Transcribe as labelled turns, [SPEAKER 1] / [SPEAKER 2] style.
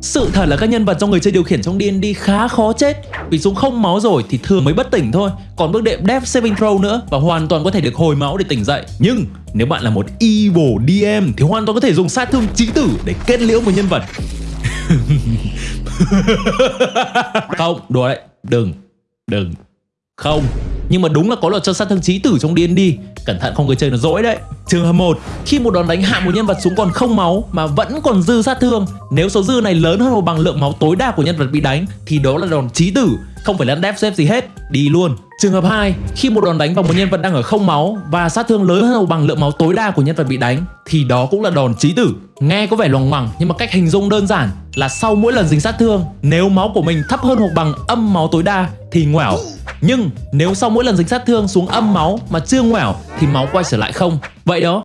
[SPEAKER 1] Sự thật là các nhân vật do người chơi điều khiển trong D&D khá khó chết. Vì xuống không máu rồi thì thường mới bất tỉnh thôi. Còn bước đệm Death Saving Throw nữa Và hoàn toàn có thể được hồi máu để tỉnh dậy. Nhưng nếu bạn là một evil DM Thì hoàn toàn có thể dùng sát thương chí tử để kết liễu một nhân vật. Không, đùa đấy. Đừng, đừng. Không. Nhưng mà đúng là có luật cho sát thương chí tử trong D&D Cẩn thận không người chơi nó dỗi đấy. Trường hợp 1 Khi một đòn đánh hạ một nhân vật xuống còn không máu Mà vẫn còn dư sát thương, Nếu số dư này lớn hơn một bằng lượng máu tối đa của nhân vật bị đánh Thì đó là đòn chí tử, Không phải lăn đép xếp gì hết, Đi luôn. Trường hợp 2 Khi một đòn đánh vào một nhân vật đang ở không máu Và sát thương lớn hơn một bằng lượng máu tối đa của nhân vật bị đánh Thì đó cũng là đòn chí tử. Nghe có vẻ loằng ngoằng Nhưng mà cách hình dung đơn giản Là sau mỗi lần dính sát thương, Nếu máu của mình thấp hơn hoặc bằng âm máu tối đa Thì ngoẻo nhưng nếu sau mỗi lần dính sát thương xuống âm máu mà chưa ngoẻo thì máu quay trở lại không. Vậy đó,